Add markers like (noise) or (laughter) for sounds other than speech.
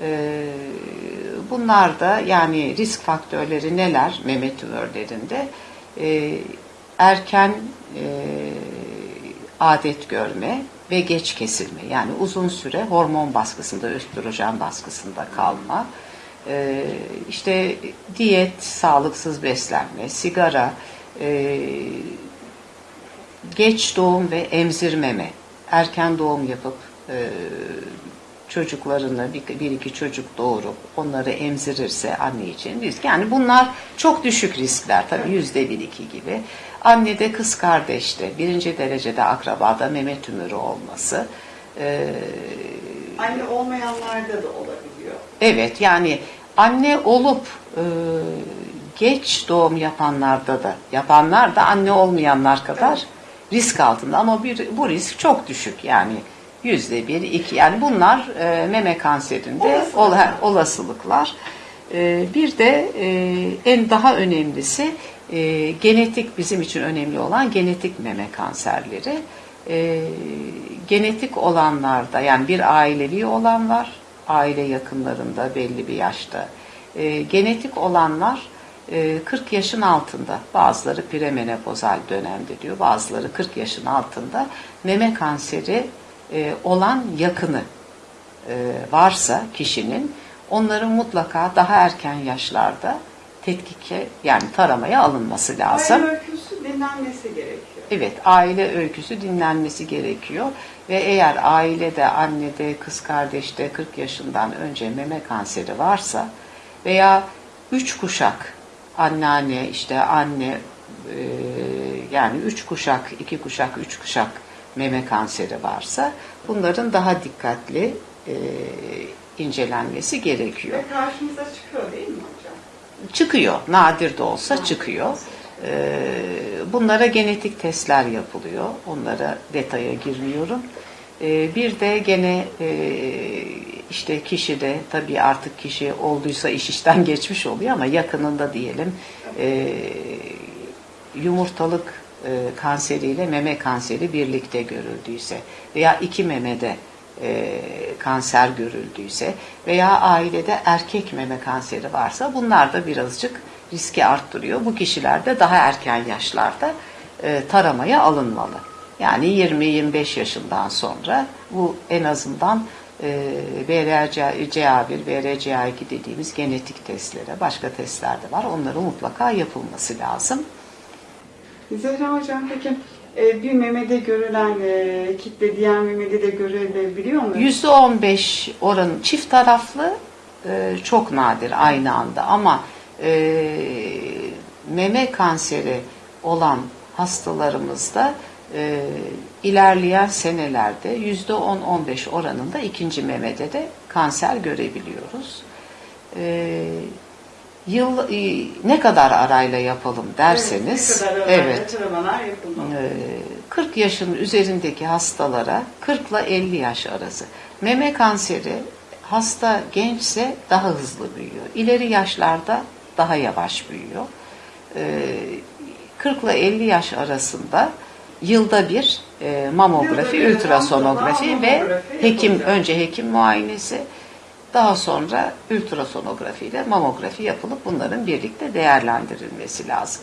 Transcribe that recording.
E, bunlar da yani risk faktörleri neler meme tümörlerinde? E, erken e, adet görme ve geç kesilme. Yani uzun süre hormon baskısında, östrojen baskısında kalma, e, işte diyet, sağlıksız beslenme, sigara, e, geç doğum ve emzirmeme, erken doğum yapıp e, çocuklarını bir, bir iki çocuk doğurup onları emzirirse anne için risk. Yani bunlar çok düşük riskler tabii yüzde bir iki gibi. Annede kız kardeşte birinci derecede akrabada meme tümörü olması. E, Anne olmayanlarda da olabiliyor. Evet yani anne olup e, geç doğum yapanlarda da yapanlar da anne olmayanlar kadar risk altında ama bir, bu risk çok düşük yani yüzde bir iki yani bunlar e, meme kanserinde Olasılıklar. ola- olasılıklar. E, bir de e, en daha önemlisi e, genetik bizim için önemli olan genetik meme kanserleri. E, genetik olanlarda yani bir ailevi olan var, aile yakınlarında belli bir yaşta. E, genetik olanlar e, 40 yaşın altında, bazıları premenopozal dönemde diyor, bazıları 40 yaşın altında meme kanseri e, olan yakını e, varsa kişinin onların mutlaka daha erken yaşlarda tetkike yani taramaya alınması lazım. Aile öyküsü dinlenmesi gerekiyor. Evet, aile öyküsü dinlenmesi gerekiyor ve eğer ailede, annede, kız kardeşte 40 yaşından önce meme kanseri varsa veya üç kuşak anneanne, işte anne e, yani üç kuşak, iki kuşak, üç kuşak meme kanseri varsa bunların daha dikkatli e, incelenmesi gerekiyor Ve karşımıza çıkıyor değil mi hocam? çıkıyor. Nadir de olsa çıkıyor. Ee, bunlara genetik testler yapılıyor. Onlara detaya girmiyorum. Ee, bir de gene e, işte kişi de tabii artık kişi olduysa iş işten (laughs) geçmiş oluyor ama yakınında diyelim e, yumurtalık e, kanseriyle meme kanseri birlikte görüldüyse veya iki memede e, kanser görüldüyse veya ailede erkek meme kanseri varsa bunlar da birazcık riski arttırıyor. Bu kişiler de daha erken yaşlarda e, taramaya alınmalı. Yani 20-25 yaşından sonra bu en azından e, BRCA1, BRCA2 dediğimiz genetik testlere, başka testler de var. Onların mutlaka yapılması lazım. Zehra hocam peki e, bir memede görülen e, kitle diğer memede de görülebiliyor mu? %15 oranı çift taraflı e, çok nadir aynı anda ama meme kanseri olan hastalarımızda e, ilerleyen senelerde %10-15 oranında ikinci memede de kanser görebiliyoruz. E, yıl e, ne kadar arayla yapalım derseniz Evet, ne kadar evet yapılmalı. ee, 40 yaşın üzerindeki hastalara 40 ile 50 yaş arası. Meme kanseri hasta gençse daha hızlı büyüyor. İleri yaşlarda daha yavaş büyüyor. Ee, 40 ile 50 yaş arasında yılda bir e, mamografi, Yılda bir ultrasonografi ve hekim önce hekim muayenesi daha sonra ultrasonografi ile mamografi yapılıp bunların birlikte değerlendirilmesi lazım.